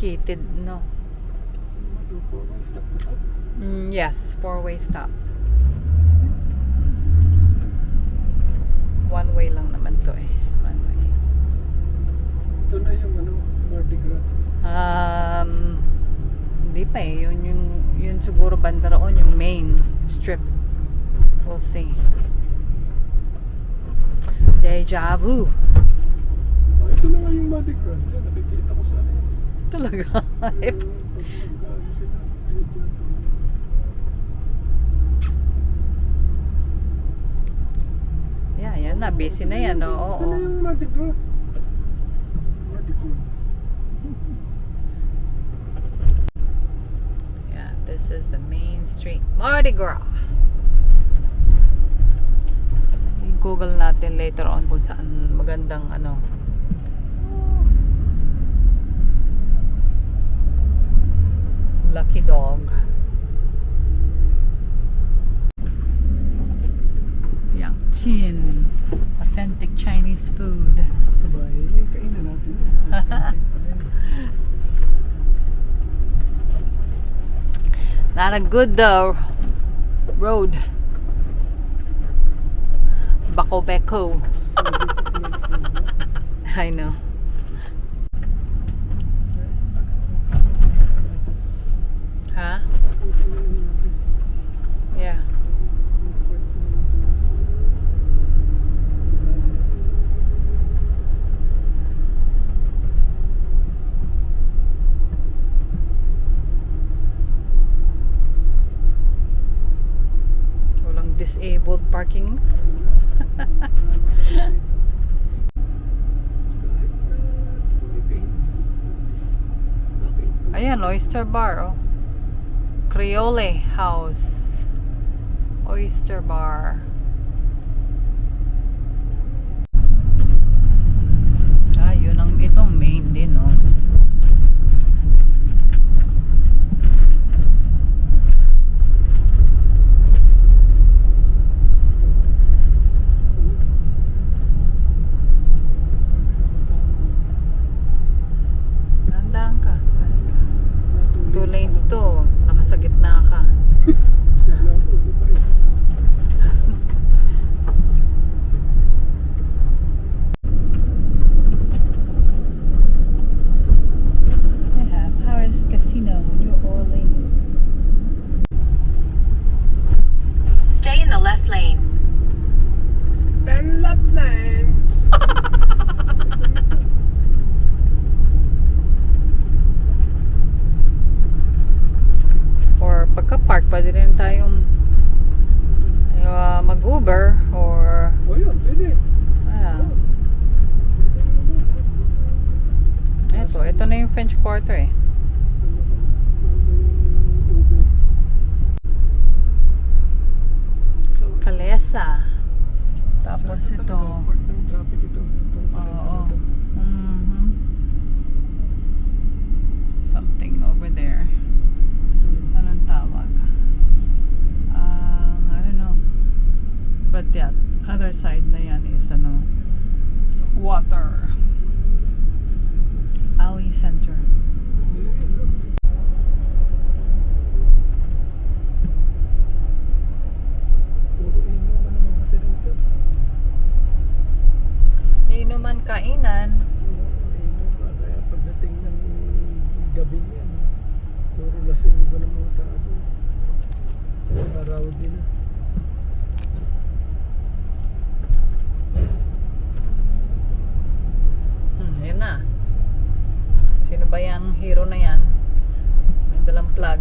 Kakikitid, no? Mm, yes, four-way stop. One way lang naman to eh. One way. Ito na yung ano, Mardi Gras. Um, hindi pa eh. Yun, yung, yun siguro banda roon, yung main strip. We'll see. Deja vu. Ah, ito na nga yung Mardi Gras. Nakikita ko sa ano. Talaga. Yeah, yan na. Busy na yan. Oo. Oo. yung Gras. Yeah, this is the main street. Mardi Gras. I-google natin later on kung saan magandang ano. Lucky dog. Yangqin. Authentic Chinese food. Not a good uh, road. Bako Beko. I know. Huh? Yeah. Walang disabled parking. Ayan, oyster bar, oh. Creole House. Oyster bar. Yeah, other side na yan is ano, water. Alley Center. Puro inuman kainan. Kaya pagdating ng gabi niyan, puro lasing ba ng mga tao. Araw din na. Hmm, yun na. Sino ba yung hero na yan? May dalang plug.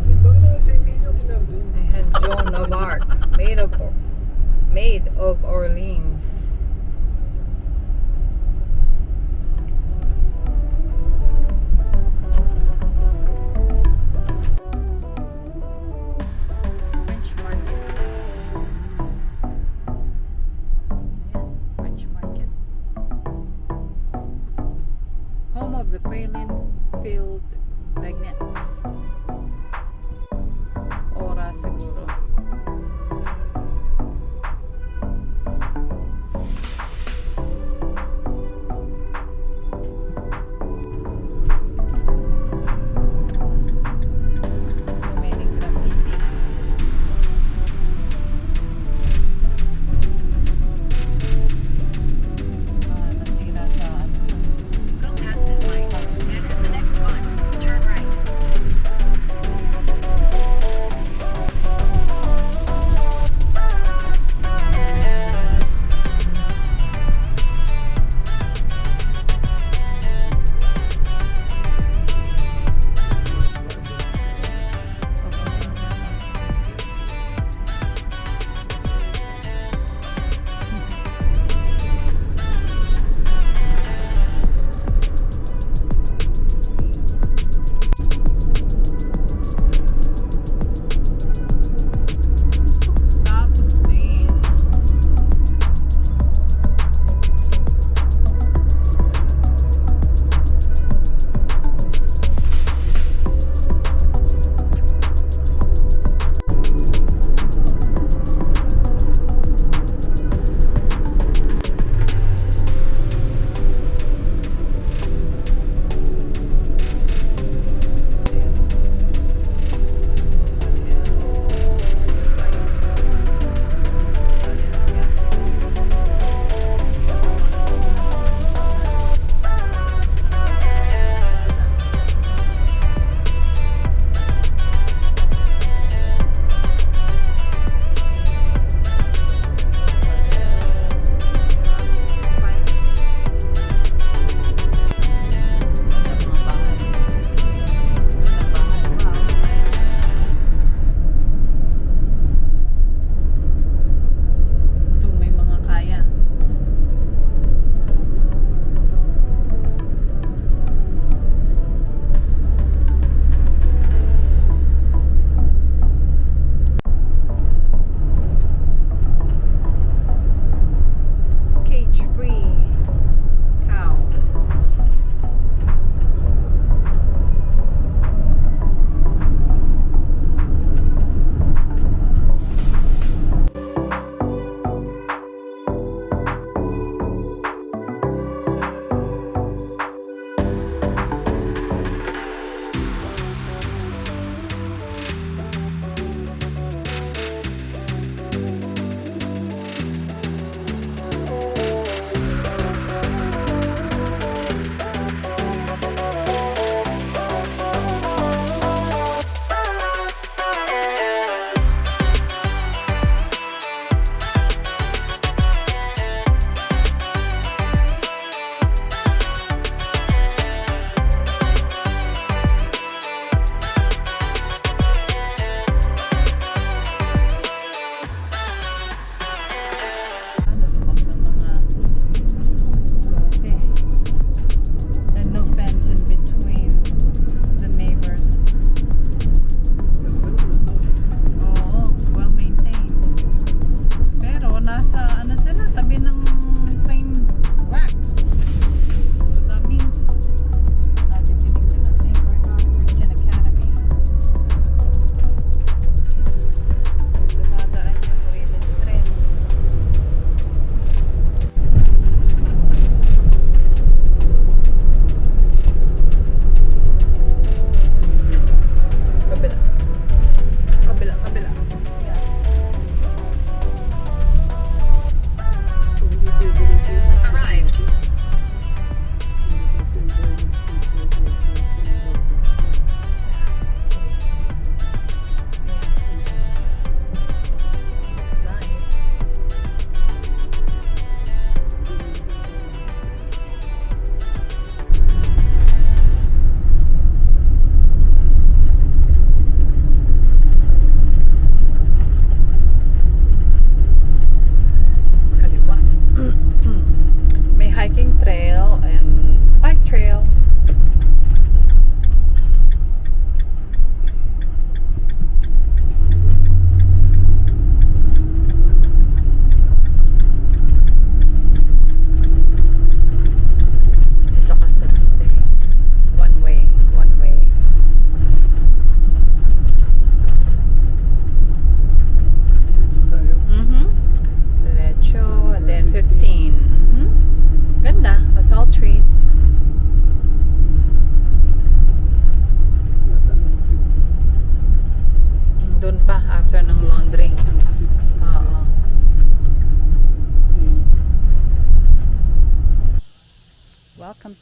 I had Joan of Arc, made of made of Orleans.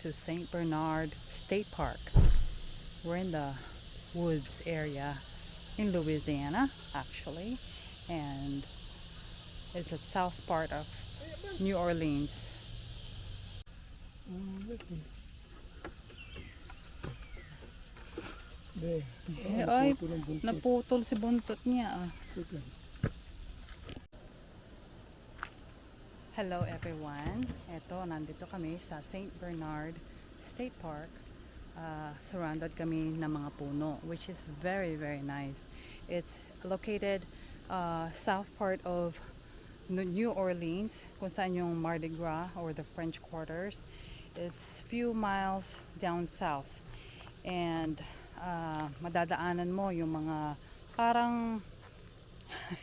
To St. Bernard State Park. We're in the woods area in Louisiana, actually. And it's the south part of New Orleans. Ah, ay, putol ang buntot. Naputol si buntot niya. ah. Hello everyone. Ito, nandito kami sa St. Bernard State Park. Uh, surrounded kami ng mga puno, which is very, very nice. It's located uh, south part of New Orleans, kung saan yung Mardi Gras or the French Quarters. It's few miles down south. And uh, madadaanan mo yung mga parang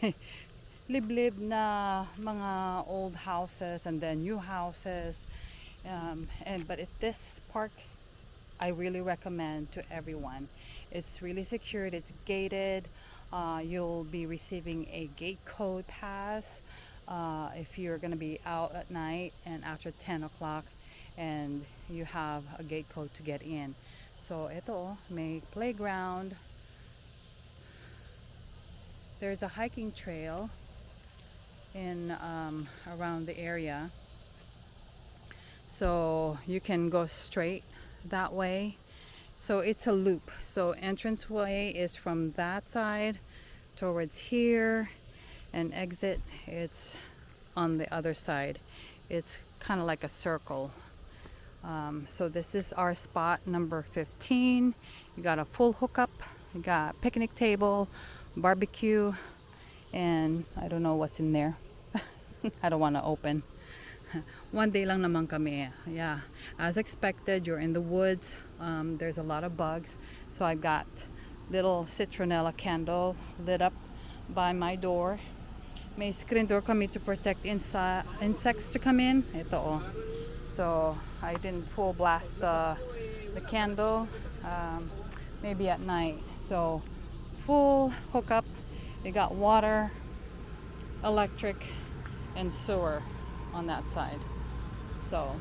liblib na mga old houses and then new houses. Um, and but if this park I really recommend to everyone. It's really secured it's gated. Uh, you'll be receiving a gate code pass uh, if you're to be out at night and after 10 o'clock and you have a gate code to get in. So ito may playground. There's a hiking trail in um, around the area. So you can go straight that way. So it's a loop. So entrance way is from that side towards here and exit it's on the other side. It's kind of like a circle. Um, so this is our spot number 15 you got a full hookup you got picnic table barbecue and I don't know what's in there I don't want to open. One day lang naman kami yeah. As expected you're in the woods um, there's a lot of bugs. So I've got little citronella candle lit up by my door. May screen door kami to protect insects to come in. Ito oh. So I didn't full blast the the candle um, maybe at night. So full hookup. You got water electric and sewer on that side. So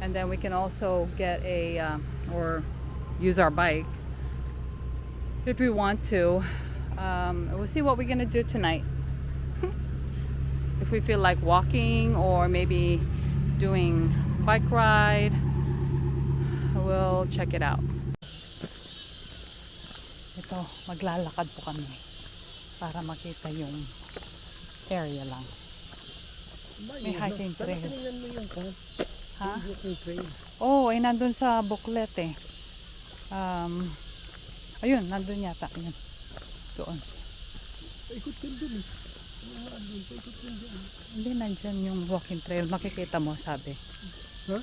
and then we can also get a um, or use our bike if we want to. Um, we'll see what we're gonna do tonight. If we feel like walking or maybe doing bike ride we'll check it out. Ito maglalakad po kami para makita yung area lang May hiking trail. Tinignan mo yung kan. ha? Walking trail. Oo, oh, ay nandun sa booklet eh. Um, ayun, nandun yata. Yun. Doon. Paikot ka dun eh. Hindi, nandyan yung walking trail. Makikita mo, sabi. Ha?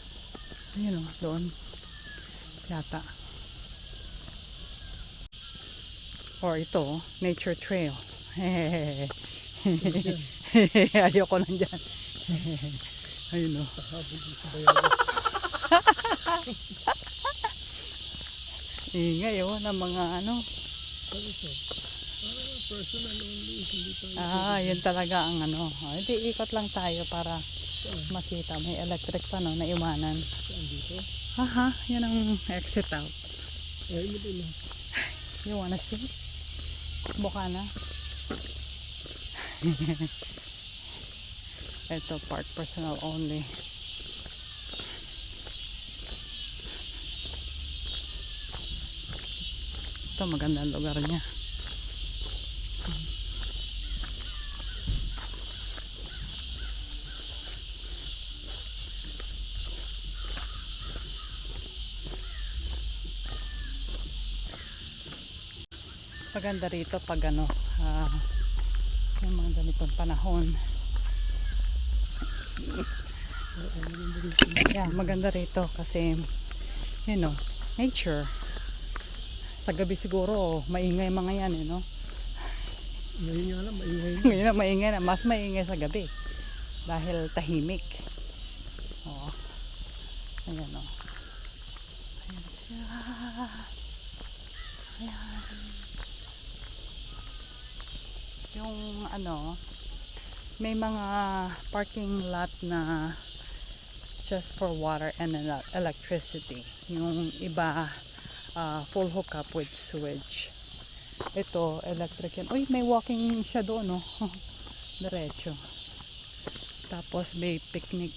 Ayun o, doon. Yata. Or ito, oh, nature trail. Ayoko nandyan. Ayun o. Ingay o, ng mga ano. Ah, yun talaga ang ano. Ah, Hindi, ikot lang tayo para makita. May electric pa no, na iwanan. Saan dito? Aha, yun ang exit out. You wanna see? Buka na. Ito part personal only. Ito magandang lugar niya. Paganda rito pag ano, ah, uh, ng mga ganitong panahon. Yeah, maganda rito kasi, you know, nature. Sa gabi siguro, maingay mga yan, eh, no? Ngayon nga lang, maingay. Ngayon na maingay na, mas maingay sa gabi. Dahil tahimik. Oo. Ayan o. Ayan siya. Ayan. Yung ano, may mga parking lot na just for water and ele- electricity. Yung iba, ah, full hookup with sewage. Ito, electric yan. Uy, may walking siya doon, no? Diretso. Tapos may picnic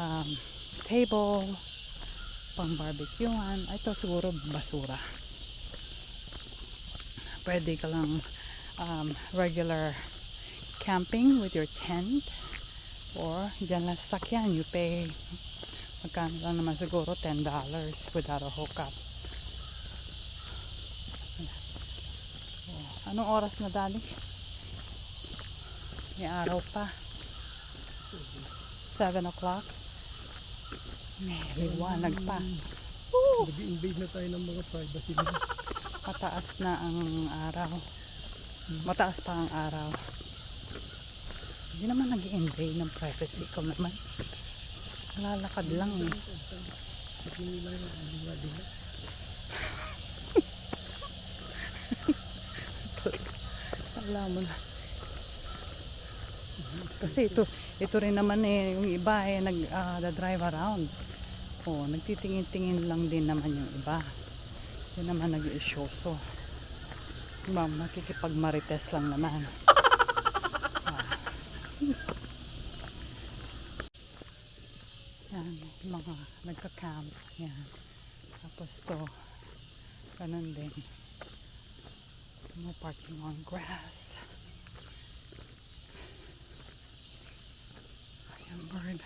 um, table, pang barbecuehan. Ah, Ito siguro basura. Pwede ka lang um, regular camping with your tent or dyan lang sa sakyan. You pay magkano lang naman siguro $10 without a hookup. Oh, Anong oras na dali? May araw pa. 7 o'clock. May liwanag pa. Nag-invade na tayo ng mga privacy. Mataas na ang araw. Mataas pa ang araw. Hindi naman nag invade ng privacy ko naman. Lalakad lang eh. Alam mo na. Kasi ito, ito rin naman eh, yung iba eh, nag, ah, drive around. Oh, nagtitingin-tingin lang din naman yung iba. Yun naman nag-isyoso. Diba, makikipag-marites lang naman. Yan, mga nagka-camp. Yan. Tapos to, ganun din. No parking on grass. Ayan, bird.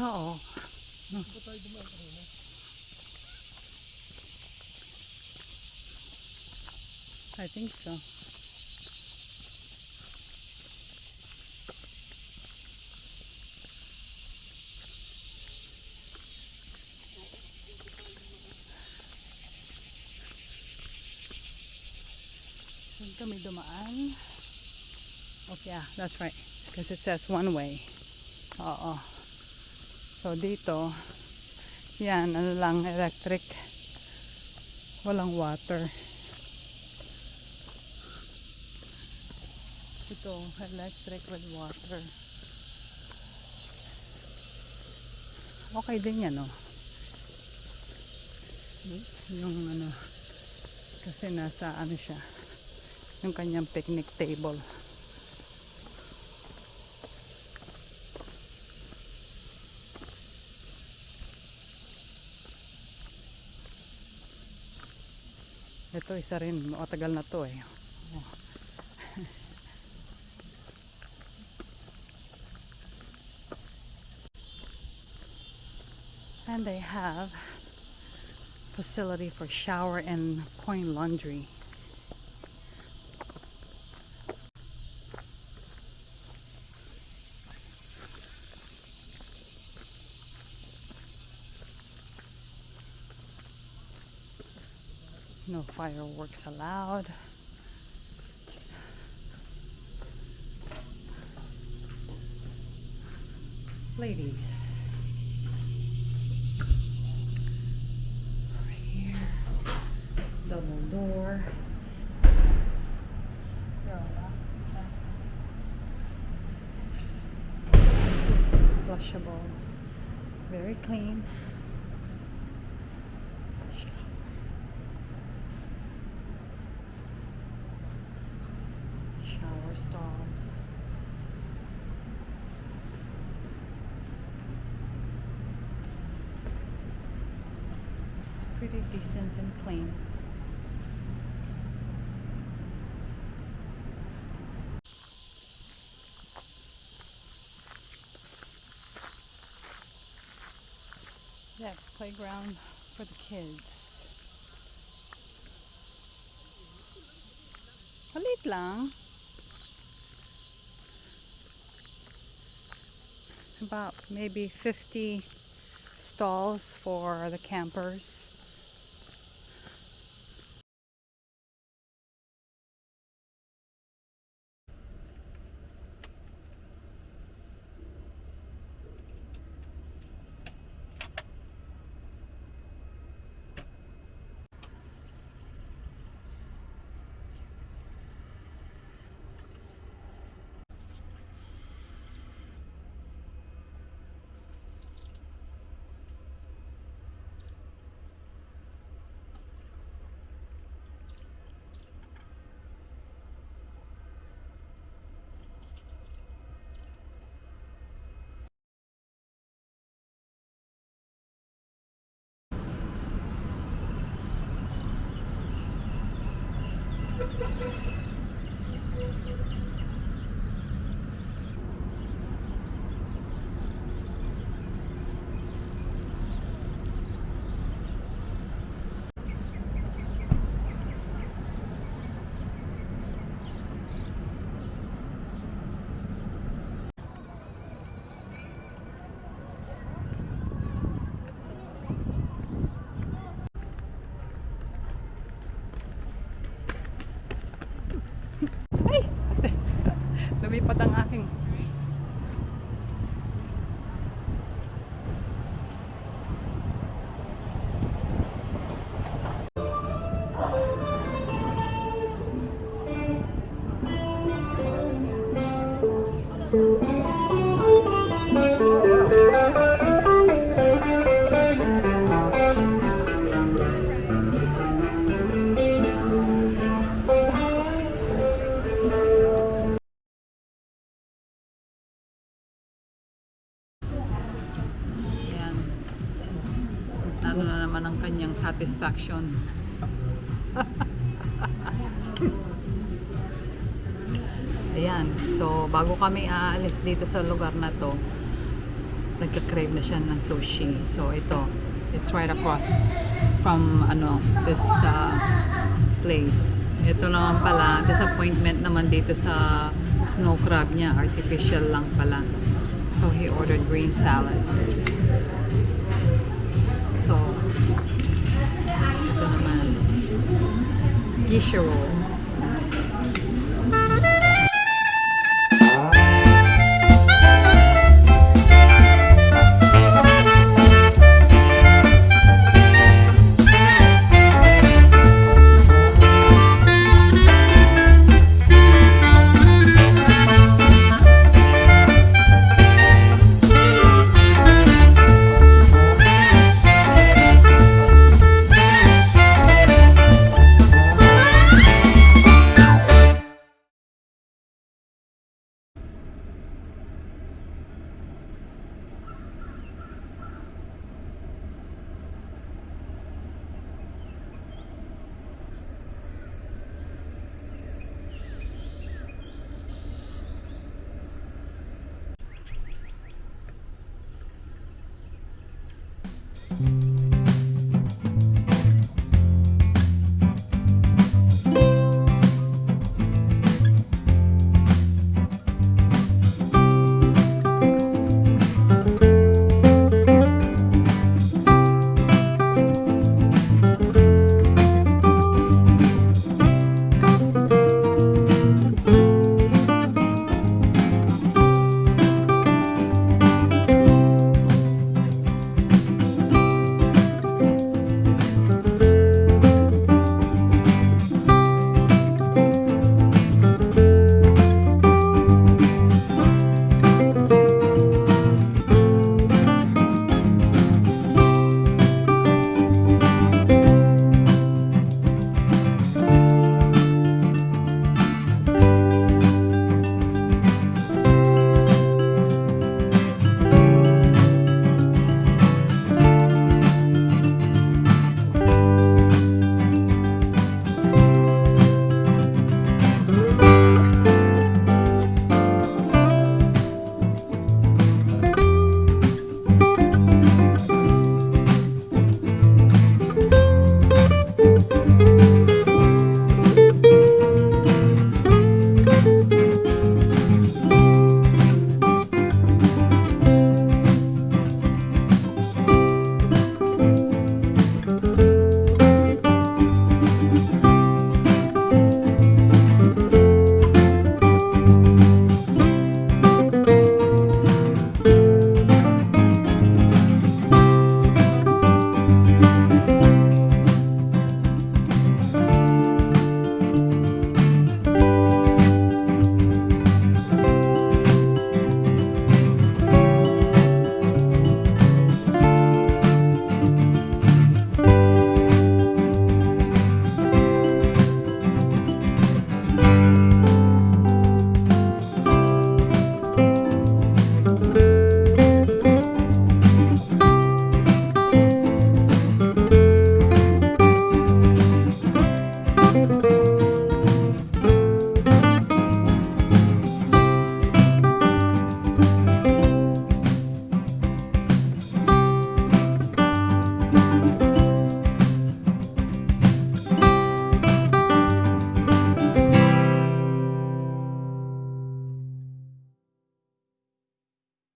Oo. Kanina. I think so. Saan kami dumaan? Okay, yeah, that's right. Because it says one way. Oo. So dito, yan, ano lang, electric. Walang water. Ito, electric with water. Okay din yan, oh. Yung ano, kasi nasa ano siya, yung kanyang picnic table. Ito, isa rin. Matagal na to eh. Oh. And they have facility for shower and coin laundry. No fireworks allowed. Ladies. Right here. Double door. Flushable. Very clean. shower stalls. It's pretty decent and clean. Yeah, playground for the kids. Palit lang. About maybe 50 stalls for the campers. Lumipad ang satisfaction. Ayan. So, bago kami aalis dito sa lugar na to, nagka-crave na siya ng sushi. So, ito. It's right across from, ano, this uh, place. Ito naman pala, disappointment naman dito sa snow crab niya. Artificial lang pala. So, he ordered green salad. Yishiro.